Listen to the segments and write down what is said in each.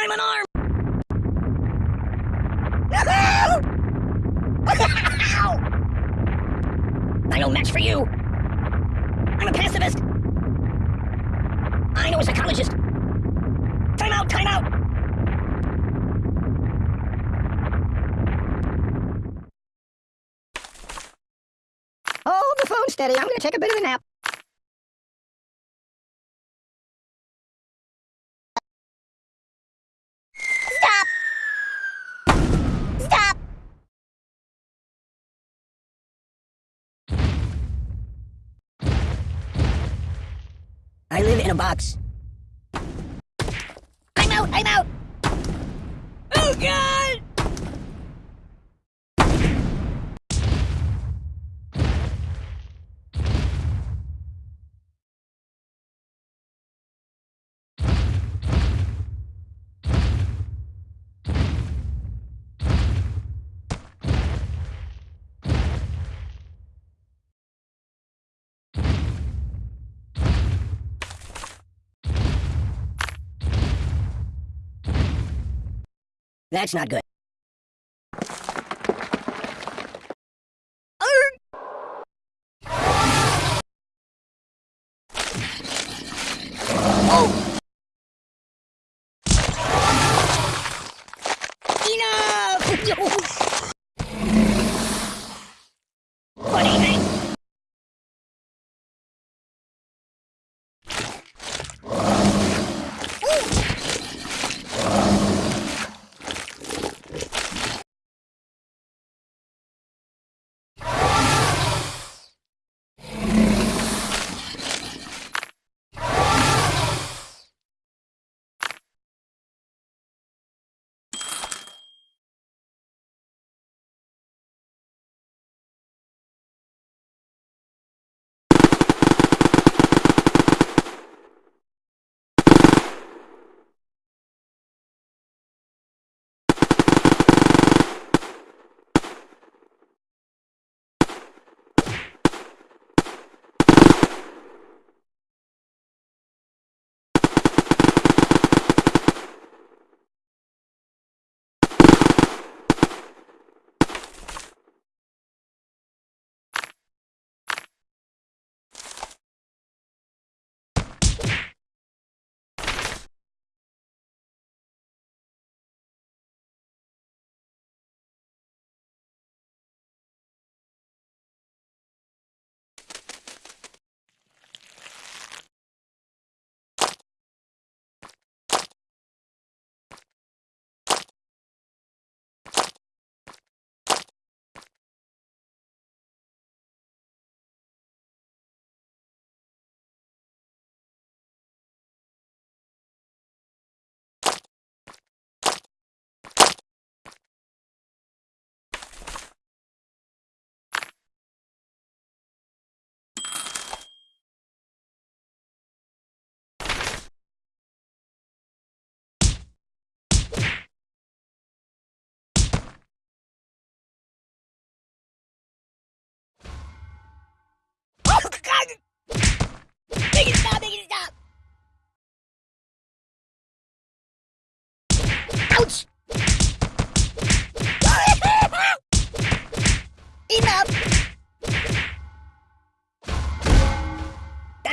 I'm an arm! I'm no match for you! I'm a pacifist! I know a psychologist! Time out, time out! Hold the phone steady, I'm gonna take a bit of a nap. I live in a box. I'm out! I'm out! Oh, God! That's not good.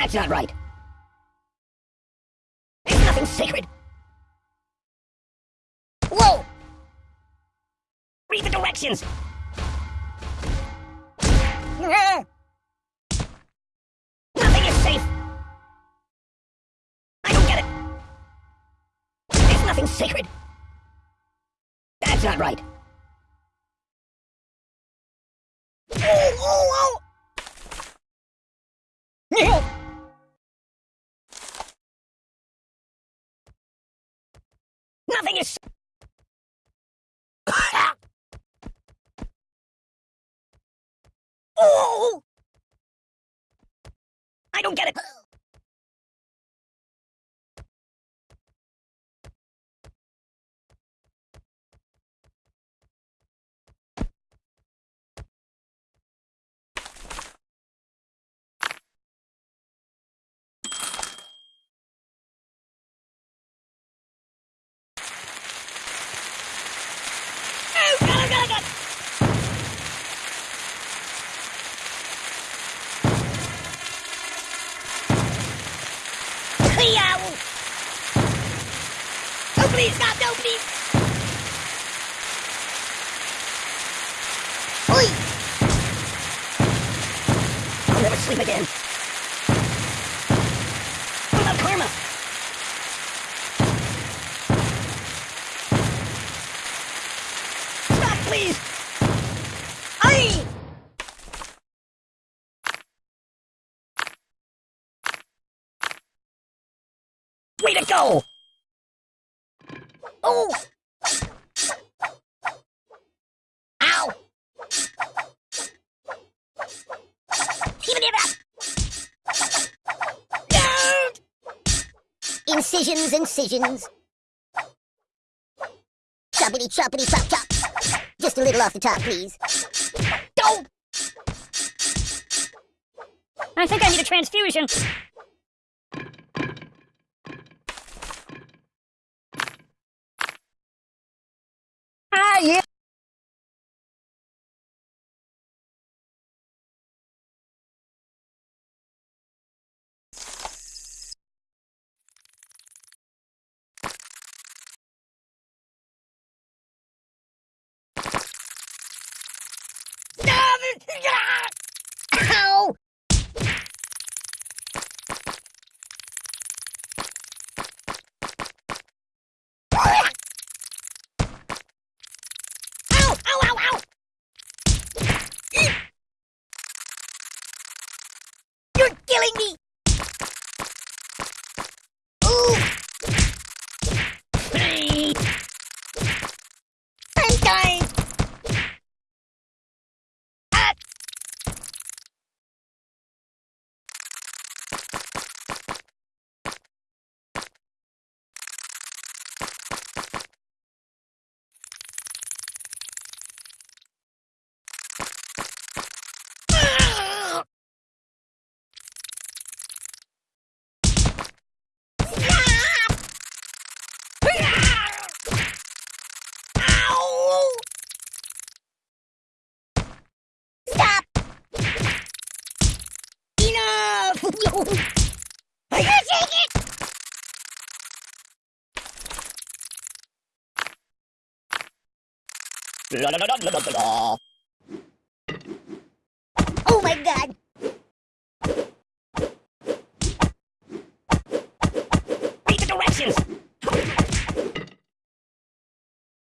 That's not right. There's nothing sacred. Whoa! Read the directions! Nothing is safe! I don't get it! There's nothing sacred! That's not right! Nothing is... oh! I don't get it! Please stop! No, please! Oi! I'll never sleep again. What about karma? Stop, please! Aye! Way to go! Oh! Ow! Even it up! Incisions, incisions. Choppity choppity chop chop. Just a little off the top, please. Don't! I think I need a transfusion. Ow! Killing me! Ooh! Hey! I'm dying! Ah! Ah! Stop! Ow! Stop! Enough! I can't take it! Oh